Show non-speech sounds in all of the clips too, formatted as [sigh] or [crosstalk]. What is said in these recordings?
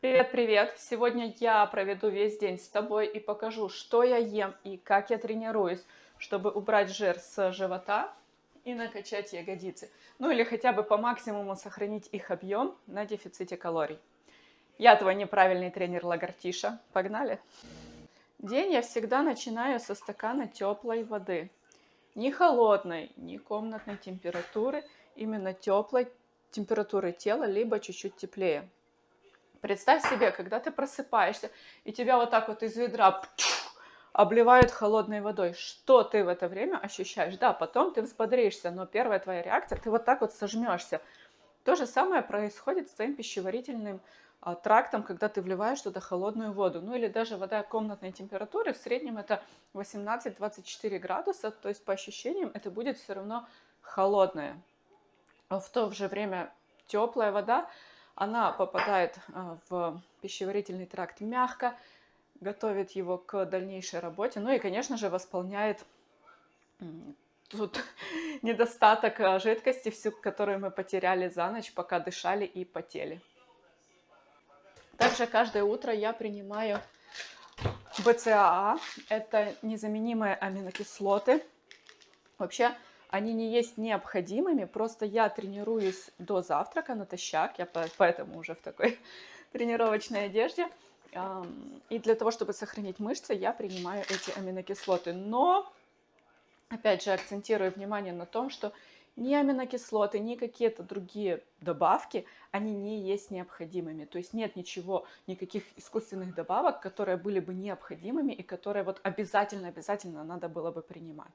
Привет-привет! Сегодня я проведу весь день с тобой и покажу, что я ем и как я тренируюсь, чтобы убрать жир с живота и накачать ягодицы. Ну или хотя бы по максимуму сохранить их объем на дефиците калорий. Я твой неправильный тренер Лагартиша. Погнали! День я всегда начинаю со стакана теплой воды. Не холодной, не комнатной температуры, именно теплой температуры тела, либо чуть-чуть теплее. Представь себе, когда ты просыпаешься, и тебя вот так вот из ведра обливают холодной водой. Что ты в это время ощущаешь? Да, потом ты взбодришься, но первая твоя реакция, ты вот так вот сожмешься. То же самое происходит с твоим пищеварительным а, трактом, когда ты вливаешь туда холодную воду. Ну или даже вода комнатной температуры, в среднем это 18-24 градуса, то есть по ощущениям это будет все равно холодная. В то же время теплая вода, она попадает а, в пищеварительный тракт мягко, готовит его к дальнейшей работе, ну и, конечно же, восполняет тут [laughs] недостаток а, жидкости, всю, которую мы потеряли за ночь, пока дышали и потели. Также каждое утро я принимаю БЦАА, это незаменимые аминокислоты. Вообще, они не есть необходимыми, просто я тренируюсь до завтрака натощак, я поэтому уже в такой [laughs] тренировочной одежде. И для того, чтобы сохранить мышцы, я принимаю эти аминокислоты. Но, опять же, акцентирую внимание на том, что ни аминокислоты, ни какие-то другие добавки, они не есть необходимыми. То есть нет ничего, никаких искусственных добавок, которые были бы необходимыми и которые вот обязательно-обязательно надо было бы принимать.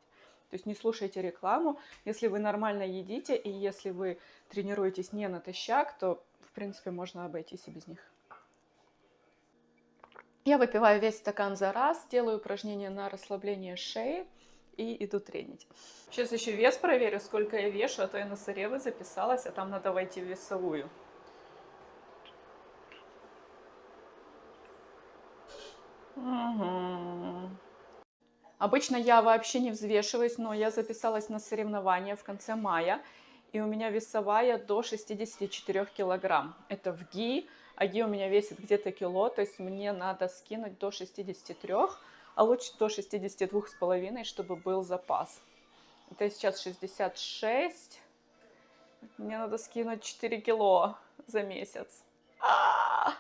То есть не слушайте рекламу. Если вы нормально едите и если вы тренируетесь не натощак, то, в принципе, можно обойтись и без них. Я выпиваю весь стакан за раз, делаю упражнения на расслабление шеи и иду тренить. Сейчас еще вес проверю, сколько я вешу, а то я на Саревы записалась, а там надо войти в весовую. Угу. Обычно я вообще не взвешиваюсь, но я записалась на соревнования в конце мая, и у меня весовая до 64 килограмм. Это в ГИ, а ГИ у меня весит где-то кило, то есть мне надо скинуть до 63, а лучше до 62,5, чтобы был запас. Это сейчас 66, мне надо скинуть 4 кило за месяц. А -а -а!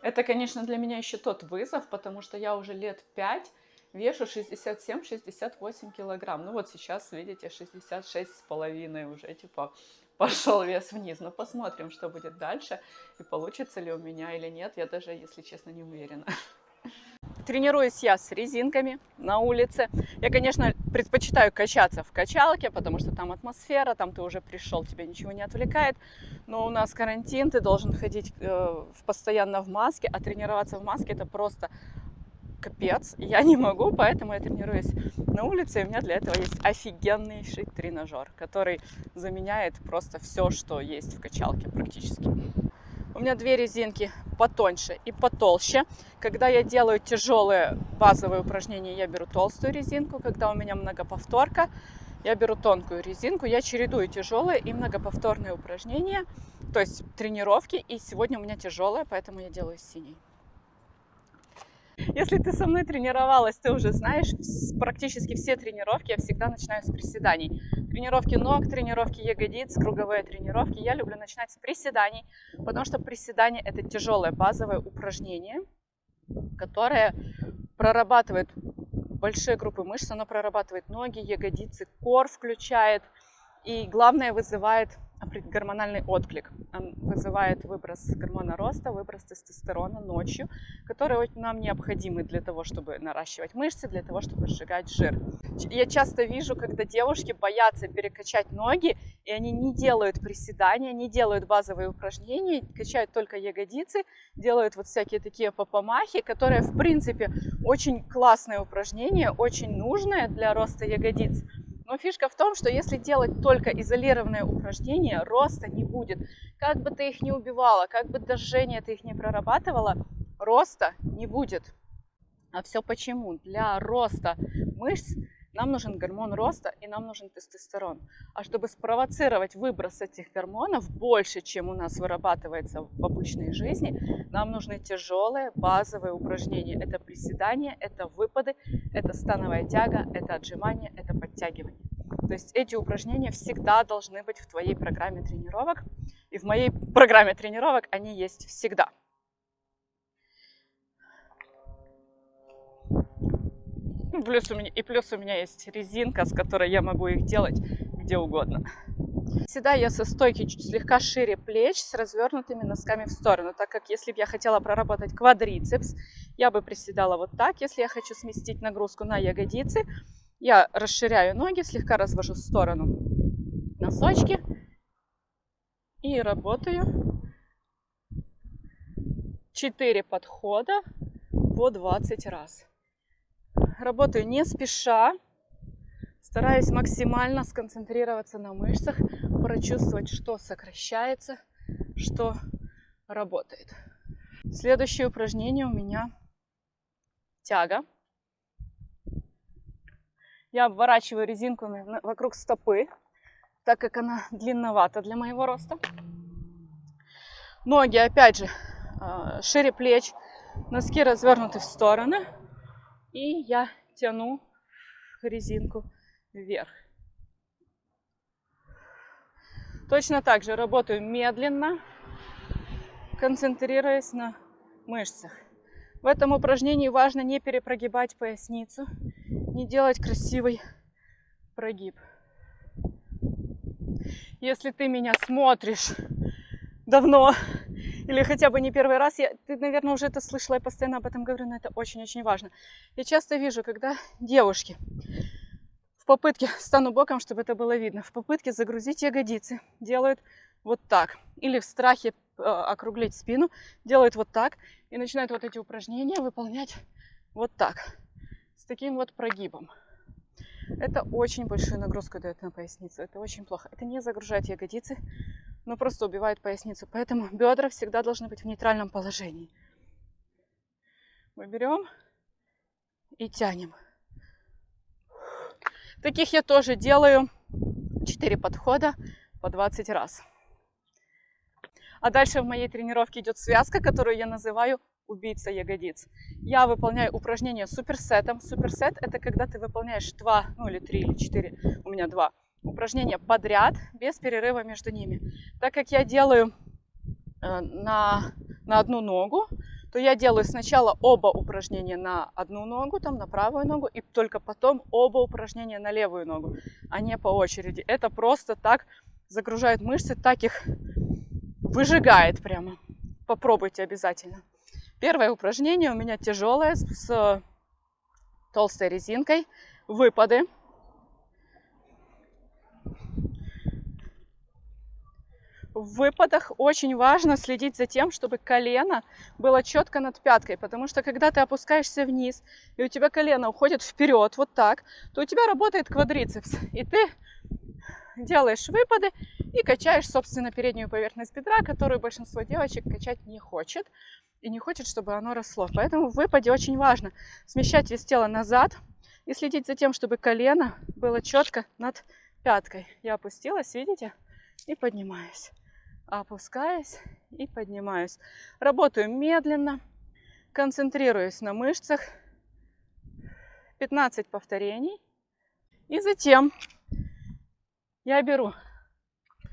Это, конечно, для меня еще тот вызов, потому что я уже лет 5 вешу 67-68 килограмм. Ну вот сейчас, видите, 66 с уже, типа, [laughs] пошел вес вниз. Но посмотрим, что будет дальше, и получится ли у меня или нет. Я даже, если честно, не уверена. [laughs] Тренируюсь я с резинками на улице. Я, конечно, предпочитаю качаться в качалке, потому что там атмосфера, там ты уже пришел, тебя ничего не отвлекает. Но у нас карантин, ты должен ходить э, постоянно в маске, а тренироваться в маске это просто капец, я не могу, поэтому я тренируюсь на улице, и у меня для этого есть офигеннейший тренажер, который заменяет просто все, что есть в качалке практически. У меня две резинки потоньше и потолще. Когда я делаю тяжелые базовые упражнения, я беру толстую резинку. Когда у меня многоповторка, я беру тонкую резинку. Я чередую тяжелые и многоповторные упражнения, то есть тренировки. И сегодня у меня тяжелая, поэтому я делаю синий. Если ты со мной тренировалась, ты уже знаешь, практически все тренировки я всегда начинаю с приседаний. Тренировки ног, тренировки ягодиц, круговые тренировки. Я люблю начинать с приседаний, потому что приседания это тяжелое базовое упражнение, которое прорабатывает большие группы мышц, оно прорабатывает ноги, ягодицы, кор включает и главное вызывает гормональный отклик. Вызывает выброс гормона роста, выброс тестостерона ночью, которые нам необходимы для того, чтобы наращивать мышцы, для того, чтобы сжигать жир. Я часто вижу, когда девушки боятся перекачать ноги, и они не делают приседания, не делают базовые упражнения, качают только ягодицы, делают вот всякие такие попомахи, которые, в принципе, очень классное упражнение, очень нужное для роста ягодиц. Но фишка в том, что если делать только изолированные упражнения, роста не будет. Как бы ты их не убивала, как бы дожжение ты их не прорабатывала, роста не будет. А все почему? Для роста мышц Нам нужен гормон роста и нам нужен тестостерон. А чтобы спровоцировать выброс этих гормонов больше, чем у нас вырабатывается в обычной жизни, нам нужны тяжелые базовые упражнения. Это приседания, это выпады, это становая тяга, это отжимание, это подтягивание. То есть эти упражнения всегда должны быть в твоей программе тренировок. И в моей программе тренировок они есть всегда. [laughs] плюс у меня, и плюс у меня есть резинка, с которой я могу их делать где угодно. Всегда я со стойки чуть слегка шире плеч с развернутыми носками в сторону, так как если бы я хотела проработать квадрицепс, я бы приседала вот так. Если я хочу сместить нагрузку на ягодицы, я расширяю ноги, слегка развожу в сторону носочки и работаю 4 подхода по 20 раз. Работаю не спеша, стараюсь максимально сконцентрироваться на мышцах, прочувствовать, что сокращается, что работает. Следующее упражнение у меня тяга. Я обворачиваю резинку вокруг стопы, так как она длинновата для моего роста. Ноги, опять же, а, шире плеч, носки развернуты в стороны. И я тяну резинку вверх. Точно так же работаю медленно, концентрируясь на мышцах. В этом упражнении важно не перепрогибать поясницу, не делать красивый прогиб. Если ты меня смотришь давно или хотя бы не первый раз, я, ты, наверное, уже это слышала, я постоянно об этом говорю, но это очень-очень важно. Я часто вижу, когда девушки в попытке, стану боком, чтобы это было видно, в попытке загрузить ягодицы делают вот так. Или в страхе э, округлить спину делают вот так и начинают вот эти упражнения выполнять вот так таким вот прогибом. Это очень большую нагрузку дает на поясницу. Это очень плохо. Это не загружает ягодицы, но просто убивает поясницу. Поэтому бедра всегда должны быть в нейтральном положении. Мы берем и тянем. Таких я тоже делаю 4 подхода по 20 раз. А дальше в моей тренировке идет связка, которую я называю убийца ягодиц. Я выполняю упражнение суперсетом. Суперсет это когда ты выполняешь два, ну или три, или четыре, у меня два упражнения подряд, без перерыва между ними. Так как я делаю э, на, на одну ногу, то я делаю сначала оба упражнения на одну ногу, там на правую ногу, и только потом оба упражнения на левую ногу, а не по очереди. Это просто так загружает мышцы, так их выжигает прямо. Попробуйте обязательно. Первое упражнение у меня тяжелое с толстой резинкой. Выпады. В выпадах очень важно следить за тем, чтобы колено было четко над пяткой, потому что когда ты опускаешься вниз, и у тебя колено уходит вперед, вот так, то у тебя работает квадрицепс, и ты делаешь выпады и качаешь, собственно, переднюю поверхность бедра, которую большинство девочек качать не хочет и не хочет, чтобы оно росло. Поэтому в выпаде очень важно смещать вес тела назад и следить за тем, чтобы колено было четко над пяткой. Я опустилась, видите, и поднимаюсь. Опускаюсь и поднимаюсь. Работаю медленно, концентрируюсь на мышцах. 15 повторений. И затем я беру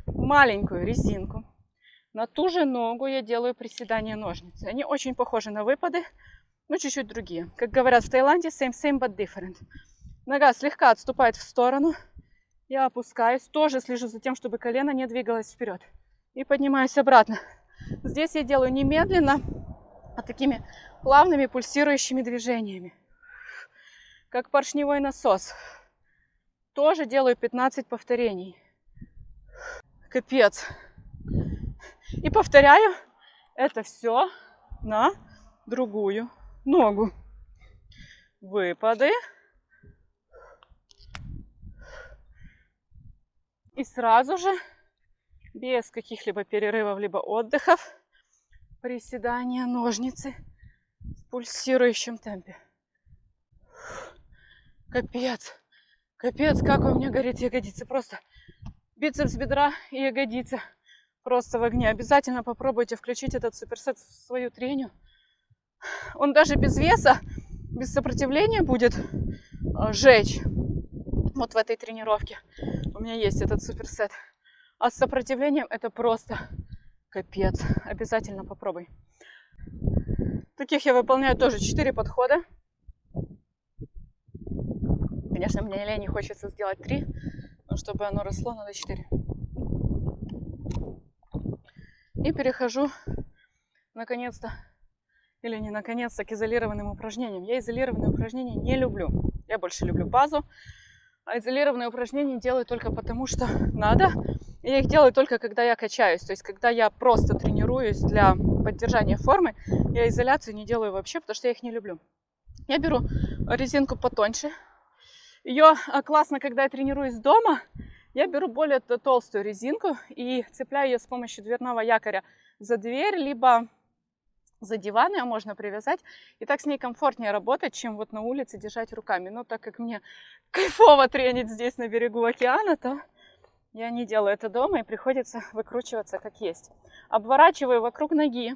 маленькую резинку на ту же ногу я делаю приседания ножницы. Они очень похожи на выпады, но чуть-чуть другие. Как говорят в Таиланде, same, same, but different. Нога слегка отступает в сторону. Я опускаюсь. Тоже слежу за тем, чтобы колено не двигалось вперед. И поднимаюсь обратно. Здесь я делаю не медленно, а такими плавными пульсирующими движениями. Как поршневой насос. Тоже делаю 15 повторений. Капец. И повторяю это все на другую ногу. Выпады. И сразу же, без каких-либо перерывов, либо отдыхов, приседания ножницы в пульсирующем темпе. Капец. Капец, как у меня горит ягодица. Просто бицепс бедра и ягодица. Просто в огне. Обязательно попробуйте включить этот суперсет в свою треню. Он даже без веса, без сопротивления будет э, жечь. Вот в этой тренировке у меня есть этот суперсет. А с сопротивлением это просто капец. Обязательно попробуй. Таких я выполняю тоже 4 подхода. Конечно, мне лень хочется сделать 3, но чтобы оно росло, надо 4. И перехожу, наконец-то, или не наконец-то, к изолированным упражнениям. Я изолированные упражнения не люблю. Я больше люблю базу. А изолированные упражнения делаю только потому, что надо. Я их делаю только, когда я качаюсь. То есть, когда я просто тренируюсь для поддержания формы, я изоляцию не делаю вообще, потому что я их не люблю. Я беру резинку потоньше. Ее а, классно, когда я тренируюсь дома, я беру более толстую резинку и цепляю ее с помощью дверного якоря за дверь, либо за диван ее можно привязать. И так с ней комфортнее работать, чем вот на улице держать руками. Но так как мне [laughs] кайфово тренить здесь на берегу океана, то я не делаю это дома и приходится выкручиваться как есть. Обворачиваю вокруг ноги,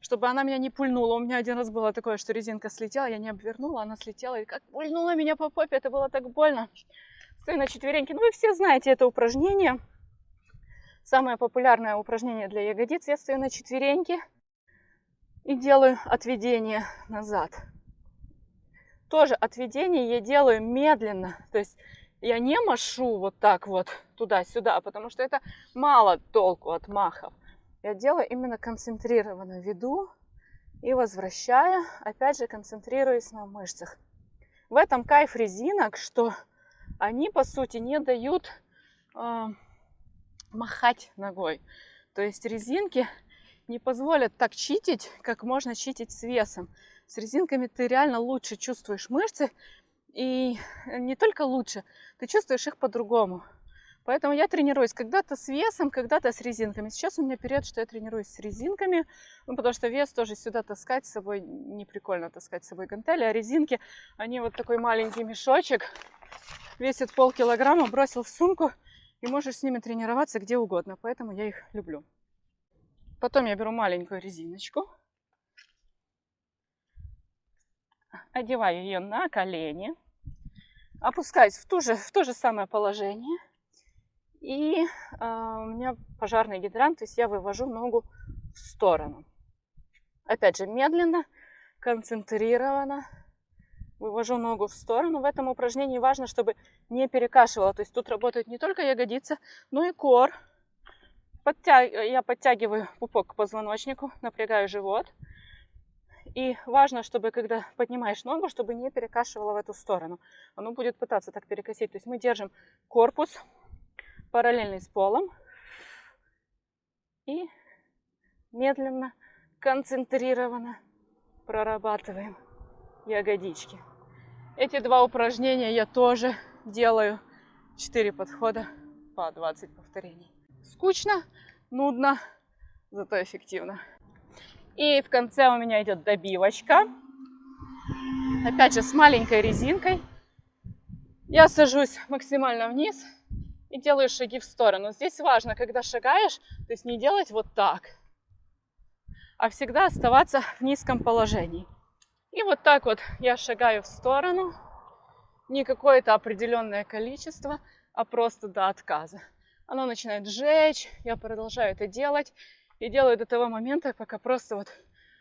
чтобы она меня не пульнула. У меня один раз было такое, что резинка слетела, я не обвернула, она слетела и как пульнула меня по попе, это было так больно. Стою на четвереньки. Ну, вы все знаете это упражнение. Самое популярное упражнение для ягодиц. Я стою на четвереньки и делаю отведение назад. Тоже отведение я делаю медленно. То есть я не машу вот так вот туда-сюда, потому что это мало толку от махов. Я делаю именно концентрированно веду и возвращая, опять же концентрируясь на мышцах. В этом кайф резинок, что они, по сути, не дают э, махать ногой. То есть резинки не позволят так читить, как можно читить с весом. С резинками ты реально лучше чувствуешь мышцы, и не только лучше, ты чувствуешь их по-другому. Поэтому я тренируюсь когда-то с весом, когда-то с резинками. Сейчас у меня период, что я тренируюсь с резинками, ну, потому что вес тоже сюда таскать с собой не прикольно таскать с собой гантели, а резинки, они вот такой маленький мешочек, весит полкилограмма, бросил в сумку, и можешь с ними тренироваться где угодно, поэтому я их люблю. Потом я беру маленькую резиночку, одеваю ее на колени, опускаюсь в, ту же, в то же самое положение, и э, у меня пожарный гидрант, то есть я вывожу ногу в сторону. Опять же, медленно, концентрированно, вывожу ногу в сторону. В этом упражнении важно, чтобы не перекашивало. То есть тут работают не только ягодицы, но и кор. Подтяг... Я подтягиваю пупок к позвоночнику, напрягаю живот. И важно, чтобы когда поднимаешь ногу, чтобы не перекашивало в эту сторону. Оно будет пытаться так перекосить. То есть мы держим корпус параллельный с полом. И медленно, концентрированно прорабатываем ягодички. Эти два упражнения я тоже делаю 4 подхода по 20 повторений. Скучно, нудно, зато эффективно. И в конце у меня идет добивочка. Опять же с маленькой резинкой. Я сажусь максимально вниз и делаю шаги в сторону. Здесь важно, когда шагаешь, то есть не делать вот так, а всегда оставаться в низком положении. И вот так вот я шагаю в сторону. Не какое-то определенное количество, а просто до отказа. Оно начинает сжечь, я продолжаю это делать. И делаю до того момента, пока просто вот,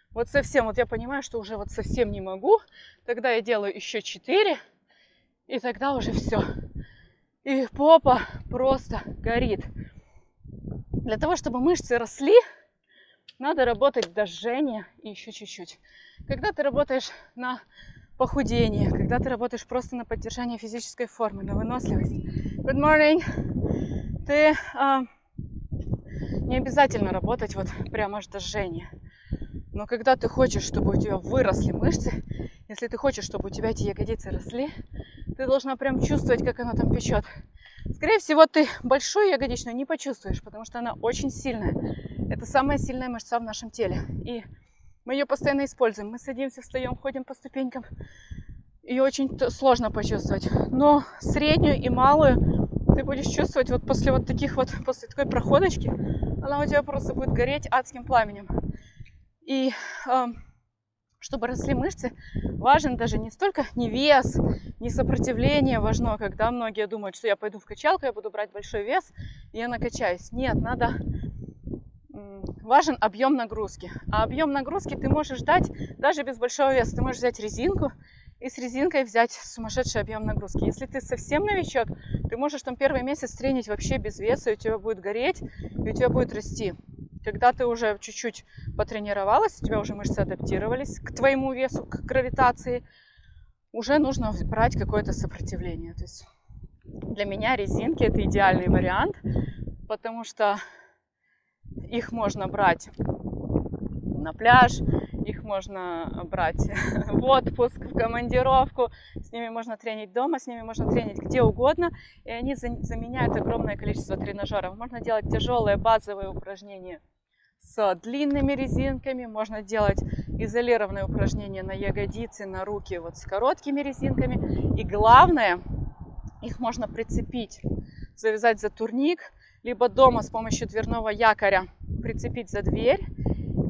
вот совсем, вот я понимаю, что уже вот совсем не могу. Тогда я делаю еще 4, и тогда уже все. И попа просто горит. Для того, чтобы мышцы росли, надо работать до жжения и еще чуть-чуть. Когда ты работаешь на похудение, когда ты работаешь просто на поддержание физической формы, на выносливость. Good morning! Ты а, не обязательно работать вот прямо аж до жжения. Но когда ты хочешь, чтобы у тебя выросли мышцы, если ты хочешь, чтобы у тебя эти ягодицы росли, ты должна прям чувствовать, как оно там печет. Скорее всего, ты большую ягодичную не почувствуешь, потому что она очень сильная. Это самая сильная мышца в нашем теле. И мы ее постоянно используем. Мы садимся, встаем, ходим по ступенькам. ее очень сложно почувствовать. Но среднюю и малую ты будешь чувствовать вот после вот таких вот, [laughs] после такой проходочки, она у тебя просто будет гореть адским пламенем. И э, чтобы росли мышцы, важен даже не столько не вес, не сопротивление важно, когда многие думают, что я пойду в качалку, я буду брать большой вес, и я накачаюсь. Нет, надо важен объем нагрузки. А объем нагрузки ты можешь дать даже без большого веса. Ты можешь взять резинку и с резинкой взять сумасшедший объем нагрузки. Если ты совсем новичок, ты можешь там первый месяц тренить вообще без веса, и у тебя будет гореть, и у тебя будет расти. Когда ты уже чуть-чуть потренировалась, у тебя уже мышцы адаптировались к твоему весу, к гравитации, уже нужно брать какое-то сопротивление. То есть для меня резинки это идеальный вариант, потому что их можно брать на пляж, их можно брать [laughs] в отпуск, в командировку, с ними можно тренить дома, с ними можно тренить где угодно, и они заменяют огромное количество тренажеров. Можно делать тяжелые базовые упражнения с длинными резинками, можно делать изолированные упражнения на ягодицы, на руки вот с короткими резинками. И главное, их можно прицепить, завязать за турник, либо дома с помощью дверного якоря прицепить за дверь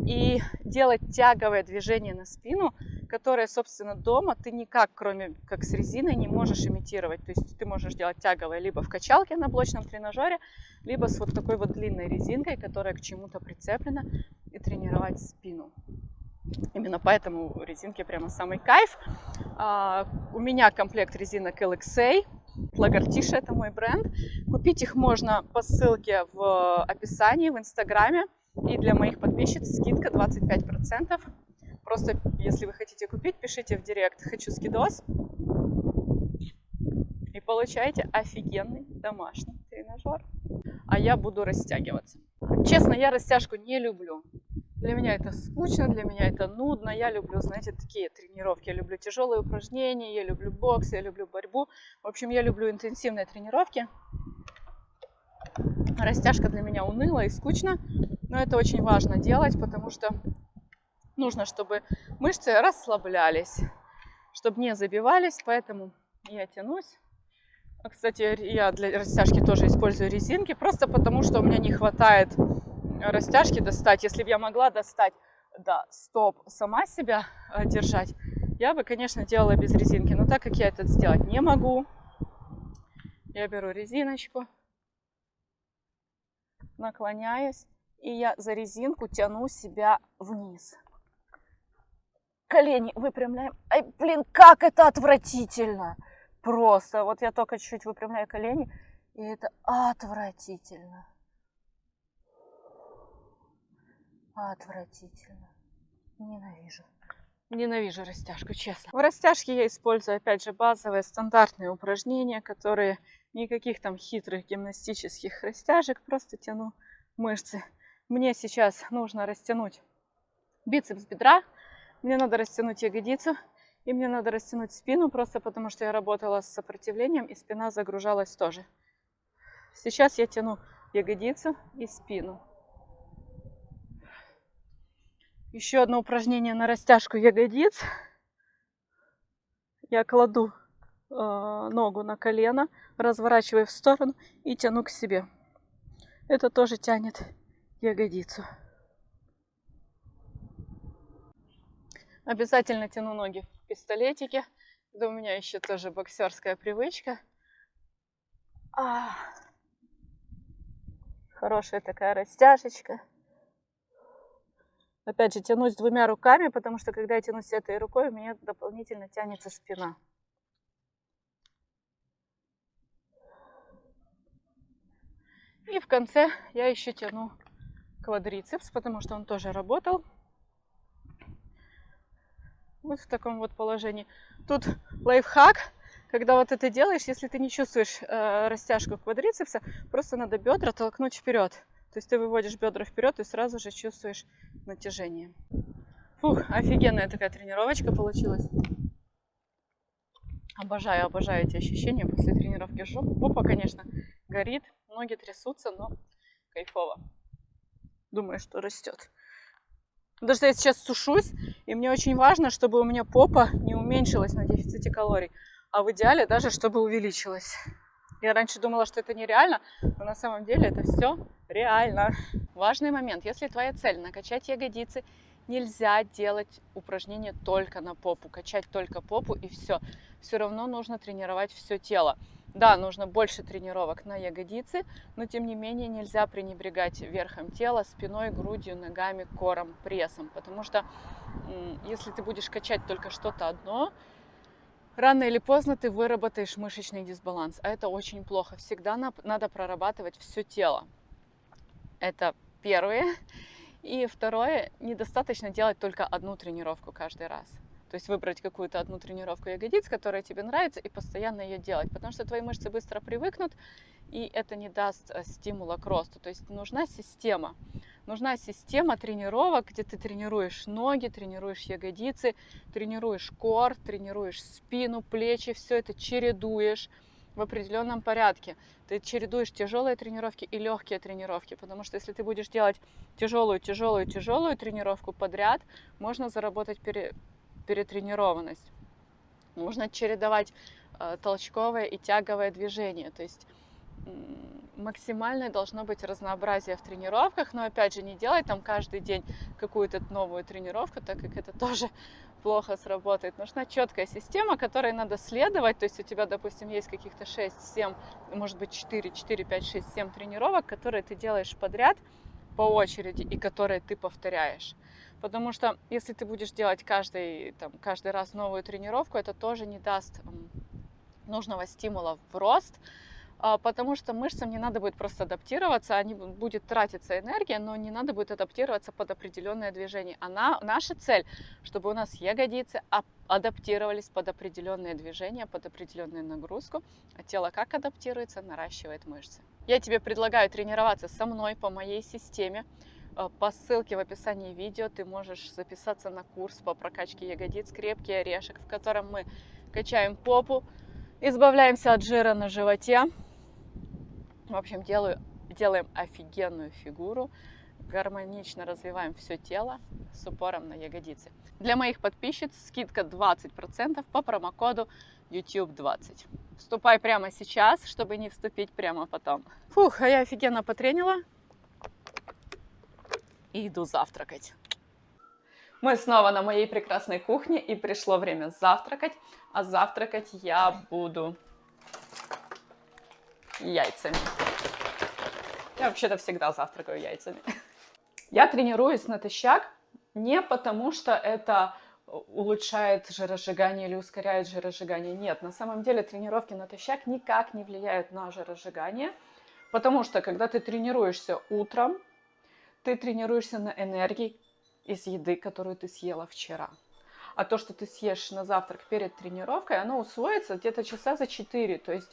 и делать тяговое движение на спину, которое, собственно, дома ты никак, кроме как с резиной, не можешь имитировать. То есть ты можешь делать тяговое либо в качалке на блочном тренажере, либо с вот такой вот длинной резинкой, которая к чему-то прицеплена, и тренировать спину. Именно поэтому резинки прямо самый кайф. А, у меня комплект резинок LXA. Лагартиша это мой бренд. Купить их можно по ссылке в описании в инстаграме. И для моих подписчиц скидка 25%. Просто, если вы хотите купить, пишите в директ «Хочу скидос» и получаете офигенный домашний тренажер. А я буду растягиваться. Честно, я растяжку не люблю. Для меня это скучно, для меня это нудно. Я люблю, знаете, такие тренировки. Я люблю тяжелые упражнения, я люблю бокс, я люблю борьбу. В общем, я люблю интенсивные тренировки. Растяжка для меня уныла и скучно, но это очень важно делать, потому что нужно, чтобы мышцы расслаблялись, чтобы не забивались, поэтому я тянусь. А, кстати, я для растяжки тоже использую резинки, просто потому что у меня не хватает растяжки достать. Если бы я могла достать да, стоп сама себя э, держать, я бы, конечно, делала без резинки. Но так как я это сделать не могу, я беру резиночку, наклоняюсь, и я за резинку тяну себя вниз. Колени выпрямляем. Ай, блин, как это отвратительно! Просто. Вот я только чуть-чуть выпрямляю колени, и это отвратительно. Отвратительно. Ненавижу. Ненавижу растяжку, честно. В растяжке я использую, опять же, базовые стандартные упражнения, которые никаких там хитрых гимнастических растяжек, просто тяну мышцы. Мне сейчас нужно растянуть бицепс бедра, мне надо растянуть ягодицу, и мне надо растянуть спину, просто потому что я работала с сопротивлением, и спина загружалась тоже. Сейчас я тяну ягодицу и спину. Еще одно упражнение на растяжку ягодиц. Я кладу э, ногу на колено, разворачиваю в сторону и тяну к себе. Это тоже тянет ягодицу. Обязательно тяну ноги в пистолетике. Это у меня еще тоже боксерская привычка. А, хорошая такая растяжечка. Опять же, тянусь двумя руками, потому что когда я тянусь этой рукой, у меня дополнительно тянется спина. И в конце я еще тяну квадрицепс, потому что он тоже работал. Вот в таком вот положении. Тут лайфхак, когда вот это делаешь, если ты не чувствуешь э, растяжку квадрицепса, просто надо бедра толкнуть вперед. То есть ты выводишь бедра вперед и сразу же чувствуешь натяжение. Фух, офигенная такая тренировочка получилась. Обожаю, обожаю эти ощущения после тренировки. Попа, конечно, горит, ноги трясутся, но кайфово. Думаю, что растет. Потому что я сейчас сушусь, и мне очень важно, чтобы у меня попа не уменьшилась на дефиците калорий, а в идеале даже чтобы увеличилась. Я раньше думала, что это нереально, но на самом деле это все реально. Важный момент. Если твоя цель накачать ягодицы, нельзя делать упражнения только на попу, качать только попу и все. Все равно нужно тренировать все тело. Да, нужно больше тренировок на ягодицы, но тем не менее нельзя пренебрегать верхом тела, спиной, грудью, ногами, кором, прессом. Потому что если ты будешь качать только что-то одно, рано или поздно ты выработаешь мышечный дисбаланс. А это очень плохо. Всегда надо прорабатывать все тело. Это первое. И второе, недостаточно делать только одну тренировку каждый раз. То есть выбрать какую-то одну тренировку ягодиц, которая тебе нравится, и постоянно ее делать. Потому что твои мышцы быстро привыкнут, и это не даст э, стимула к росту. То есть нужна система. Нужна система тренировок, где ты тренируешь ноги, тренируешь ягодицы, тренируешь кор, тренируешь спину, плечи, все это чередуешь в определенном порядке. Ты чередуешь тяжелые тренировки и легкие тренировки, потому что если ты будешь делать тяжелую, тяжелую, тяжелую тренировку подряд, можно заработать пере перетренированность. Нужно чередовать э, толчковое и тяговое движение. То есть максимальное должно быть разнообразие в тренировках, но опять же не делать там каждый день какую-то новую тренировку, так как это [laughs] тоже плохо сработает. Нужна четкая система, которой надо следовать. То есть у тебя, допустим, есть каких-то 6, 7, может быть 4, 4, 5, 6, 7 тренировок, которые ты делаешь подряд по очереди и которые ты повторяешь. Потому что если ты будешь делать каждый, там, каждый раз новую тренировку, это тоже не даст нужного стимула в рост, а, потому что мышцам не надо будет просто адаптироваться, они будет тратиться энергия, но не надо будет адаптироваться под определенное движение. Она, наша цель, чтобы у нас ягодицы адаптировались под определенные движения, под определенную нагрузку, а тело как адаптируется, наращивает мышцы. Я тебе предлагаю тренироваться со мной по моей системе. Э, по ссылке в описании видео ты можешь записаться на курс по прокачке ягодиц «Крепкий орешек», в котором мы качаем попу, избавляемся от жира на животе. В общем, делаю, делаем офигенную фигуру, гармонично развиваем все тело с упором на ягодицы. Для моих подписчиц скидка 20% по промокоду YouTube20. Вступай прямо сейчас, чтобы не вступить прямо потом. Фух, а я офигенно потренила и иду завтракать. Мы снова на моей прекрасной кухне и пришло время завтракать. А завтракать я буду яйцами. Я вообще-то всегда завтракаю яйцами. Я тренируюсь натощак не потому, что это улучшает жиросжигание или ускоряет жиросжигание. Нет, на самом деле тренировки натощак никак не влияют на жиросжигание, потому что когда ты тренируешься утром, ты тренируешься на энергии из еды, которую ты съела вчера. А то, что ты съешь на завтрак перед тренировкой, оно усвоится где-то часа за 4. То есть,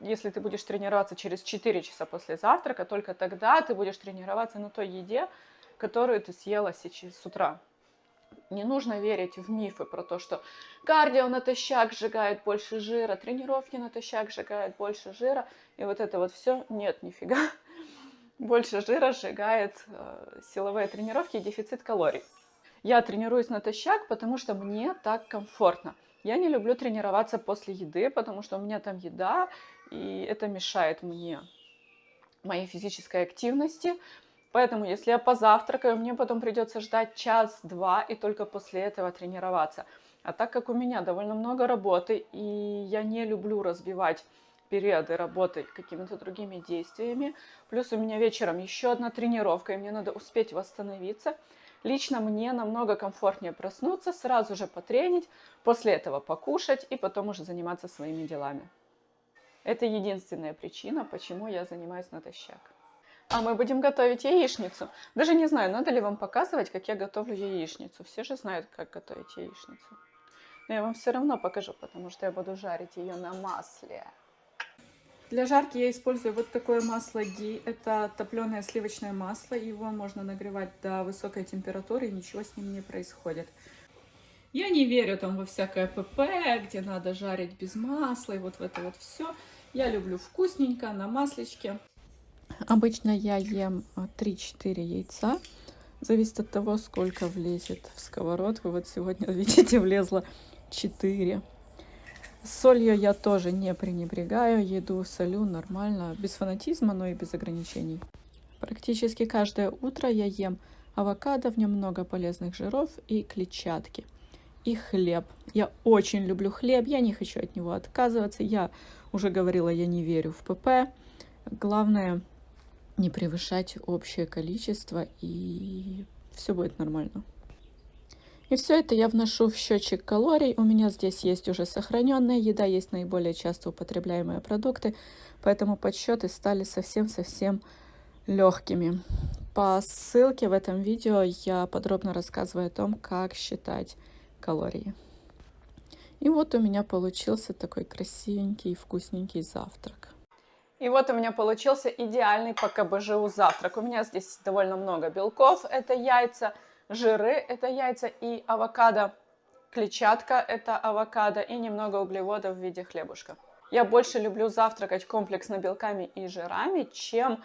если ты будешь тренироваться через 4 часа после завтрака, только тогда ты будешь тренироваться на той еде, которую ты съела сейчас с утра. Не нужно верить в мифы про то, что кардио натощак сжигает больше жира, тренировки натощак сжигают больше жира, и вот это вот все. Нет, нифига больше жира сжигает э, силовые тренировки и дефицит калорий. Я тренируюсь натощак, потому что мне так комфортно. Я не люблю тренироваться после еды, потому что у меня там еда, и это мешает мне моей физической активности. Поэтому, если я позавтракаю, мне потом придется ждать час-два и только после этого тренироваться. А так как у меня довольно много работы, и я не люблю разбивать периоды работы какими-то другими действиями. Плюс у меня вечером еще одна тренировка, и мне надо успеть восстановиться. Лично мне намного комфортнее проснуться, сразу же потренить, после этого покушать и потом уже заниматься своими делами. Это единственная причина, почему я занимаюсь натощак. А мы будем готовить яичницу. Даже не знаю, надо ли вам показывать, как я готовлю яичницу. Все же знают, как готовить яичницу. Но я вам все равно покажу, потому что я буду жарить ее на масле. Для жарки я использую вот такое масло ги. Это топленое сливочное масло. Его можно нагревать до высокой температуры, и ничего с ним не происходит. Я не верю там во всякое ПП, где надо жарить без масла и вот в это вот все. Я люблю вкусненько, на маслечке. Обычно я ем 3-4 а, яйца. Зависит от того, сколько влезет в сковородку. Вот сегодня, [laughs] видите, влезло 4. Солью я тоже не пренебрегаю. Еду солю нормально, без фанатизма, но и без ограничений. Практически каждое утро я ем авокадо, в нем много полезных жиров и клетчатки. И хлеб. Я очень люблю хлеб, я не хочу от него отказываться. Я уже говорила, я не верю в ПП. Главное не превышать общее количество, и все будет нормально. И все это я вношу в счетчик калорий. У меня здесь есть уже сохраненная еда, есть наиболее часто употребляемые продукты, поэтому подсчеты стали совсем-совсем легкими. По ссылке в этом видео я подробно рассказываю о том, как считать калории. И вот у меня получился такой красивенький и вкусненький завтрак. И вот у меня получился идеальный по КБЖУ завтрак. У меня здесь довольно много белков, это яйца, жиры, это яйца и авокадо, клетчатка, это авокадо и немного углеводов в виде хлебушка. Я больше люблю завтракать комплексно белками и жирами, чем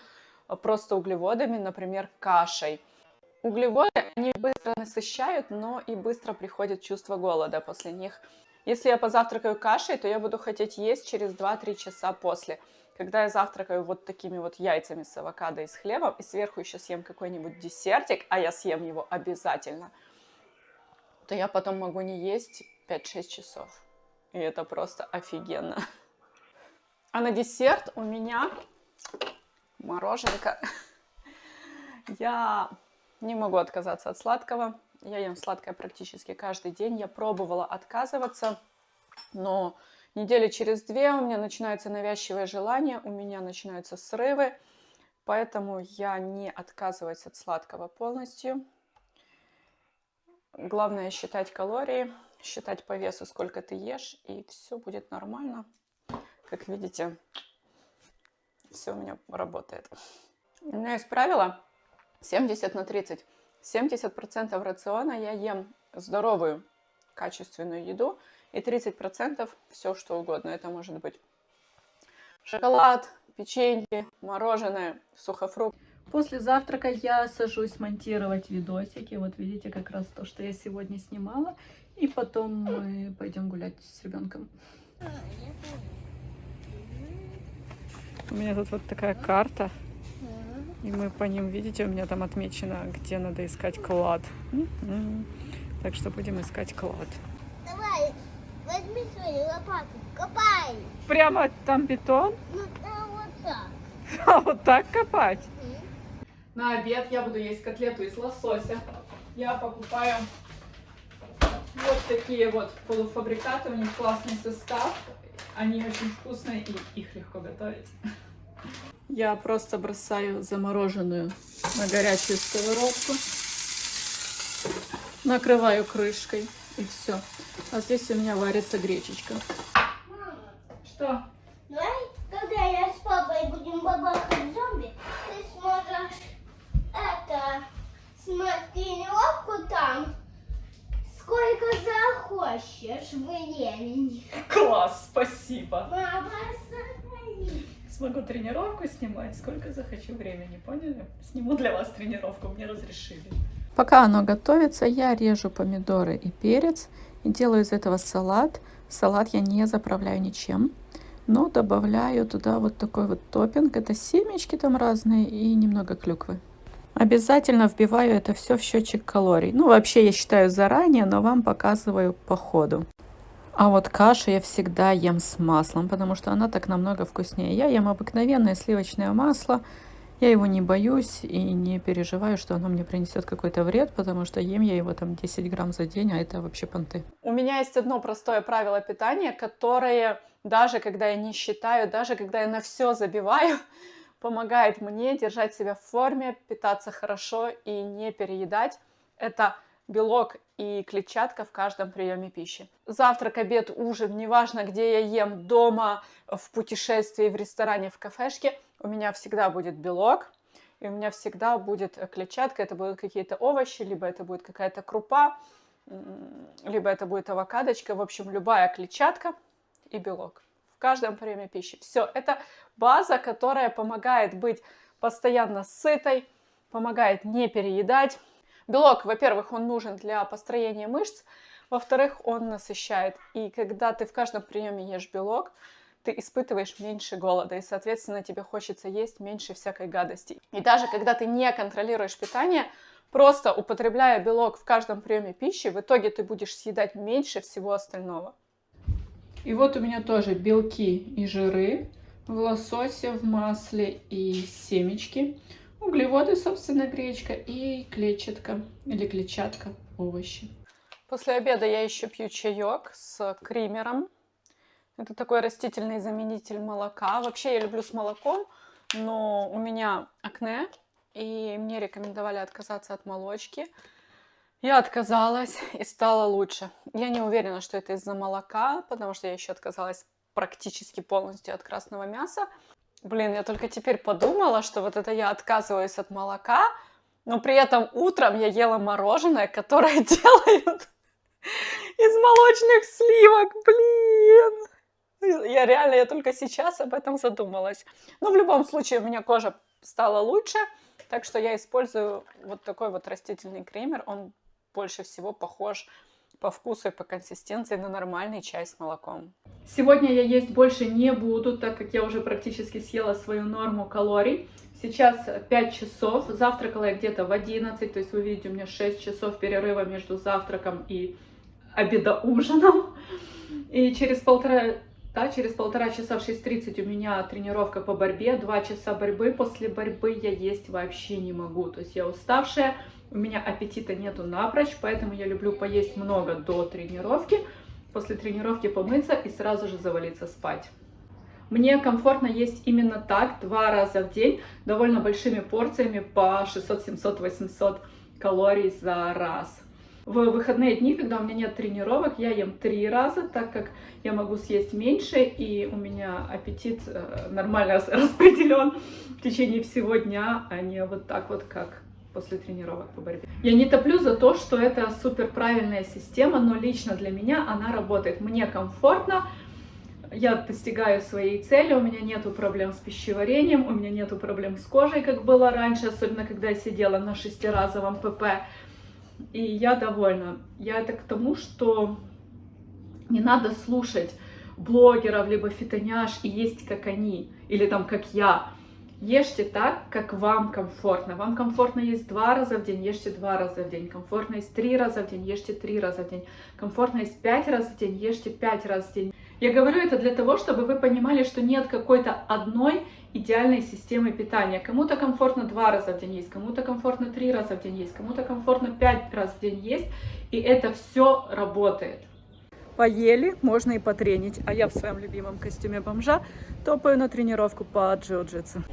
просто углеводами, например, кашей. Углеводы, они быстро насыщают, но и быстро приходит чувство голода после них. Если я позавтракаю кашей, то я буду хотеть есть через 2-3 часа после. Когда я завтракаю вот такими вот яйцами с авокадо и с хлебом, и сверху еще съем какой-нибудь десертик, а я съем его обязательно, то я потом могу не есть 5-6 часов. И это просто офигенно. А на десерт у меня мороженка. Я не могу отказаться от сладкого. Я ем сладкое практически каждый день. Я пробовала отказываться, но недели через две у меня начинается навязчивое желание, у меня начинаются срывы. Поэтому я не отказываюсь от сладкого полностью. Главное считать калории, считать по весу, сколько ты ешь, и все будет нормально. Как видите, все у меня работает. У меня есть правило 70 на 30. 70% рациона я ем здоровую, качественную еду, и 30% все что угодно. Это может быть шоколад, печенье, мороженое, сухофрукт. После завтрака я сажусь монтировать видосики. Вот видите как раз то, что я сегодня снимала. И потом мы пойдем гулять с ребенком. У меня тут вот такая карта. И мы по ним, видите, у меня там отмечено, где надо искать клад. Так что будем искать клад. Возьми свою лопату, копай. Прямо там бетон? Ну, да, вот так. [laughs] А вот так копать? На обед я буду есть котлету из лосося. Я покупаю вот такие вот полуфабрикаты. У них классный состав. Они очень вкусные и их легко готовить. Я просто бросаю замороженную на горячую сковородку. Накрываю крышкой и все. А здесь у меня варится гречечка. Мама, Что? давай, когда я с папой будем бабахать зомби, ты сможешь это, снимать тренировку там, сколько захочешь времени. Класс, спасибо. Мама, сохрани. Смогу тренировку снимать, сколько захочу времени, поняли? Сниму для вас тренировку, мне разрешили. Пока оно готовится, я режу помидоры и перец и делаю из этого салат. Салат я не заправляю ничем, но добавляю туда вот такой вот топпинг. Это семечки там разные и немного клюквы. Обязательно вбиваю это все в счетчик калорий. Ну, вообще я считаю заранее, но вам показываю по ходу. А вот кашу я всегда ем с маслом, потому что она так намного вкуснее. Я ем обыкновенное сливочное масло. Я его не боюсь и не переживаю, что оно мне принесет какой-то вред, потому что ем я его там 10 грамм за день, а это вообще понты. У меня есть одно простое правило питания, которое даже когда я не считаю, даже когда я на все забиваю, [laughs] помогает мне держать себя в форме, питаться хорошо и не переедать. Это белок и клетчатка в каждом приеме пищи. Завтрак, обед, ужин, неважно, где я ем, дома, в путешествии, в ресторане, в кафешке, у меня всегда будет белок, и у меня всегда будет клетчатка, это будут какие-то овощи, либо это будет какая-то крупа, либо это будет авокадочка, в общем, любая клетчатка и белок в каждом приеме пищи. Все, это база, которая помогает быть постоянно сытой, помогает не переедать. Белок, во-первых, он нужен для построения мышц, во-вторых, он насыщает. И когда ты в каждом приеме ешь белок, ты испытываешь меньше голода, и, соответственно, тебе хочется есть меньше всякой гадости. И даже когда ты не контролируешь питание, просто употребляя белок в каждом приеме пищи, в итоге ты будешь съедать меньше всего остального. И вот у меня тоже белки и жиры в лососе, в масле и семечки. Углеводы, собственно, гречка и клетчатка или клетчатка, овощи. После обеда я еще пью чаек с кримером. Это такой растительный заменитель молока. Вообще я люблю с молоком, но у меня акне, и мне рекомендовали отказаться от молочки. Я отказалась и стало лучше. Я не уверена, что это из-за молока, потому что я еще отказалась практически полностью от красного мяса. Блин, я только теперь подумала, что вот это я отказываюсь от молока, но при этом утром я ела мороженое, которое [laughs] делают из молочных сливок, блин. Я реально, я только сейчас об этом задумалась. Но в любом случае у меня кожа стала лучше, так что я использую вот такой вот растительный кремер. Он больше всего похож по вкусу и по консистенции на нормальный чай с молоком. Сегодня я есть больше не буду, так как я уже практически съела свою норму калорий. Сейчас 5 часов, завтракала я где-то в 11, то есть вы видите, у меня 6 часов перерыва между завтраком и обедоужином. И через полтора, да, через полтора часа в 6.30 у меня тренировка по борьбе, 2 часа борьбы. После борьбы я есть вообще не могу, то есть я уставшая, у меня аппетита нету напрочь, поэтому я люблю поесть много до тренировки, после тренировки помыться и сразу же завалиться спать. Мне комфортно есть именно так, два раза в день, довольно большими порциями по 600, 700, 800 калорий за раз. В выходные дни, когда у меня нет тренировок, я ем три раза, так как я могу съесть меньше, и у меня аппетит э, нормально [laughs] распределен в течение всего дня, а не вот так вот, как после тренировок по борьбе. Я не топлю за то, что это супер правильная система, но лично для меня она работает. Мне комфортно, я достигаю своей цели, у меня нету проблем с пищеварением, у меня нету проблем с кожей, как было раньше, особенно когда я сидела на шестиразовом ПП, и я довольна. Я это к тому, что не надо слушать блогеров, либо фитоняш и есть как они, или там как я. Ешьте так, как вам комфортно. Вам комфортно есть два раза в день, ешьте два раза в день. Комфортно есть три раза в день, ешьте три раза в день. Комфортно есть пять раз в день, ешьте пять раз в день. Я говорю это для того, чтобы вы понимали, что нет какой-то одной идеальной системы питания. Кому-то комфортно два раза в день есть, кому-то комфортно три раза в день есть, кому-то комфортно пять раз в день есть. И это все работает. Поели, можно и потренить. А я в своем любимом костюме бомжа топаю на тренировку по джиу-джитсу.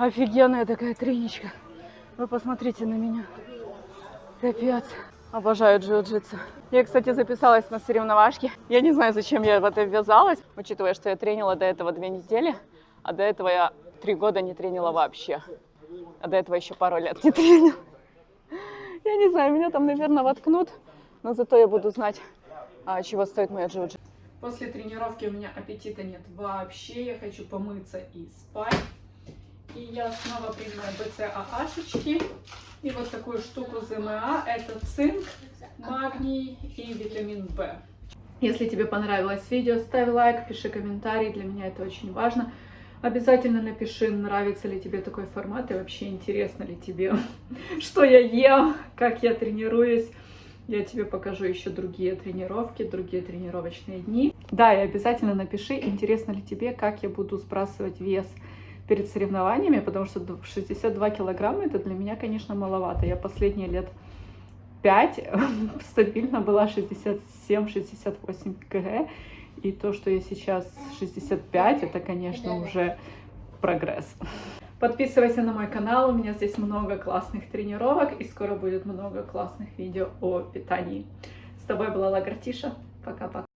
Офигенная такая треничка. Вы посмотрите на меня. Капец. Обожаю джиу-джитсу. Я, кстати, записалась на соревновашки. Я не знаю, зачем я в это ввязалась, учитывая, что я тренила до этого две недели, а до этого я три года не тренила вообще. А до этого еще пару лет не тренила. Я не знаю, меня там, наверное, воткнут, но зато я буду знать, а, чего стоит моя джиу-джитсу. После тренировки у меня аппетита нет вообще, я хочу помыться и спать. И я снова принимаю БЦААшечки. И вот такую штуку ЗМА. Это цинк, магний и витамин В. Если тебе понравилось видео, ставь лайк, пиши комментарий, для меня это очень важно. Обязательно напиши, нравится ли тебе такой формат и вообще интересно ли тебе, [laughs] что я ем, как я тренируюсь. Я тебе покажу еще другие тренировки, другие тренировочные дни. Да, и обязательно напиши, интересно ли тебе, как я буду сбрасывать вес перед соревнованиями, потому что 62 килограмма это для меня, конечно, маловато. Я последние лет 5 [laughs] стабильно была 67-68 кг, и то, что я сейчас 65, это, конечно, уже прогресс. Подписывайся на мой канал, у меня здесь много классных тренировок и скоро будет много классных видео о питании. тобой была Лагартиша. Пока-пока.